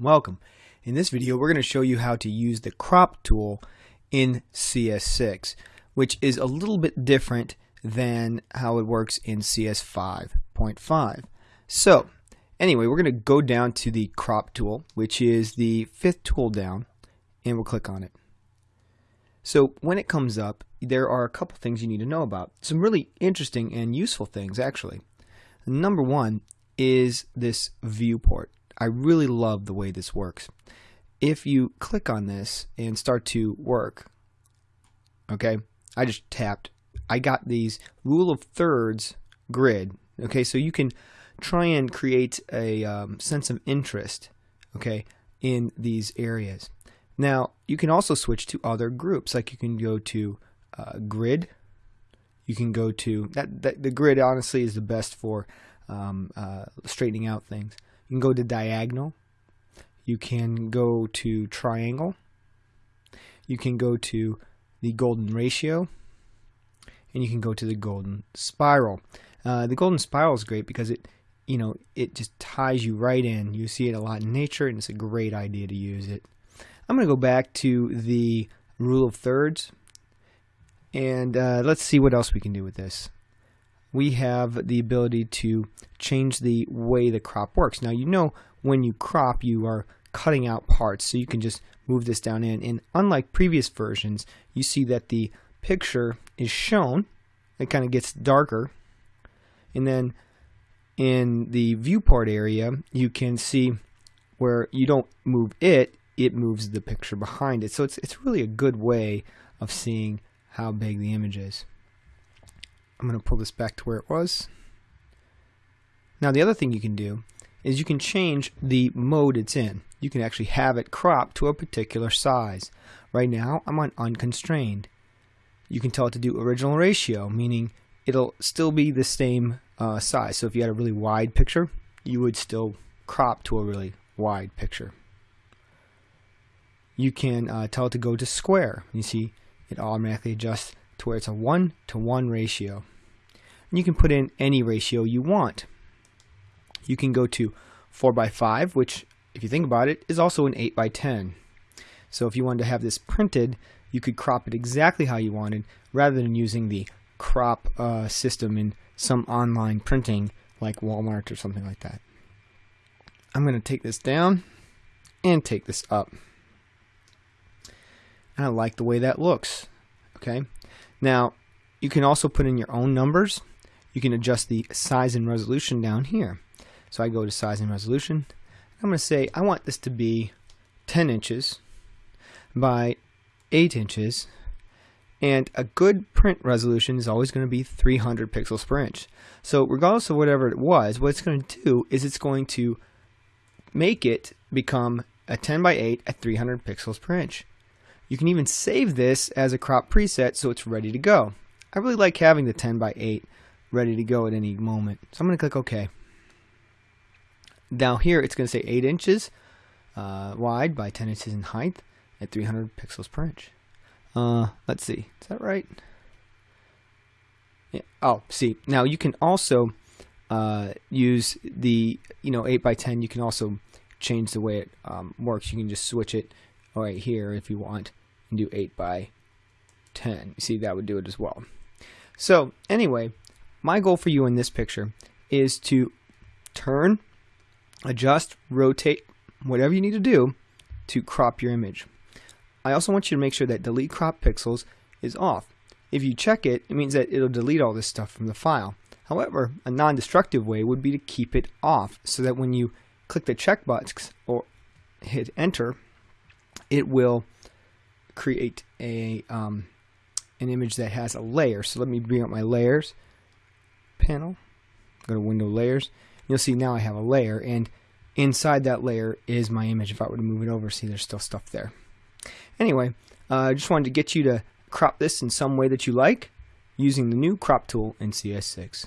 Welcome. In this video we're going to show you how to use the crop tool in CS6 which is a little bit different than how it works in CS5.5. So anyway we're going to go down to the crop tool which is the fifth tool down and we'll click on it. So when it comes up there are a couple things you need to know about. Some really interesting and useful things actually. Number one is this viewport. I really love the way this works. If you click on this and start to work, okay, I just tapped, I got these rule of thirds grid, okay, so you can try and create a um, sense of interest, okay, in these areas. Now, you can also switch to other groups, like you can go to uh, grid, you can go to, that, that the grid honestly is the best for um, uh, straightening out things. You can go to diagonal. You can go to triangle. You can go to the golden ratio. And you can go to the golden spiral. Uh, the golden spiral is great because it, you know, it just ties you right in. You see it a lot in nature, and it's a great idea to use it. I'm going to go back to the rule of thirds, and uh, let's see what else we can do with this we have the ability to change the way the crop works. Now you know when you crop you are cutting out parts so you can just move this down in. And unlike previous versions you see that the picture is shown it kind of gets darker and then in the viewport area you can see where you don't move it it moves the picture behind it. So it's it's really a good way of seeing how big the image is I'm going to pull this back to where it was. Now the other thing you can do is you can change the mode it's in. You can actually have it crop to a particular size. Right now I'm on unconstrained. You can tell it to do original ratio, meaning it'll still be the same uh, size. So if you had a really wide picture, you would still crop to a really wide picture. You can uh, tell it to go to square. You see it automatically adjusts to where it's a 1 to 1 ratio. And you can put in any ratio you want. You can go to 4 by 5, which, if you think about it, is also an 8 by 10. So if you wanted to have this printed, you could crop it exactly how you wanted rather than using the crop uh, system in some online printing like Walmart or something like that. I'm going to take this down and take this up. And I like the way that looks. Okay. Now, you can also put in your own numbers. You can adjust the size and resolution down here. So I go to size and resolution. I'm going to say I want this to be 10 inches by 8 inches and a good print resolution is always going to be 300 pixels per inch. So regardless of whatever it was, what it's going to do is it's going to make it become a 10 by 8 at 300 pixels per inch. You can even save this as a crop preset so it's ready to go. I really like having the 10 by 8 ready to go at any moment. So I'm going to click OK. Now here it's going to say 8 inches uh, wide by 10 inches in height at 300 pixels per inch. Uh, let's see, is that right? Yeah. Oh, see, now you can also uh, use the you know 8 by 10. You can also change the way it um, works. You can just switch it right here if you want and do 8 by 10. You see, that would do it as well. So, anyway, my goal for you in this picture is to turn, adjust, rotate, whatever you need to do to crop your image. I also want you to make sure that delete crop pixels is off. If you check it, it means that it'll delete all this stuff from the file. However, a non-destructive way would be to keep it off so that when you click the checkbox or hit enter, it will create a um, an image that has a layer. So let me bring up my layers panel. Go to window layers. You'll see now I have a layer and inside that layer is my image. If I were to move it over, see there's still stuff there. Anyway, uh, I uh, just wanted to get you to crop this in some way that you like using the new crop tool in CS6.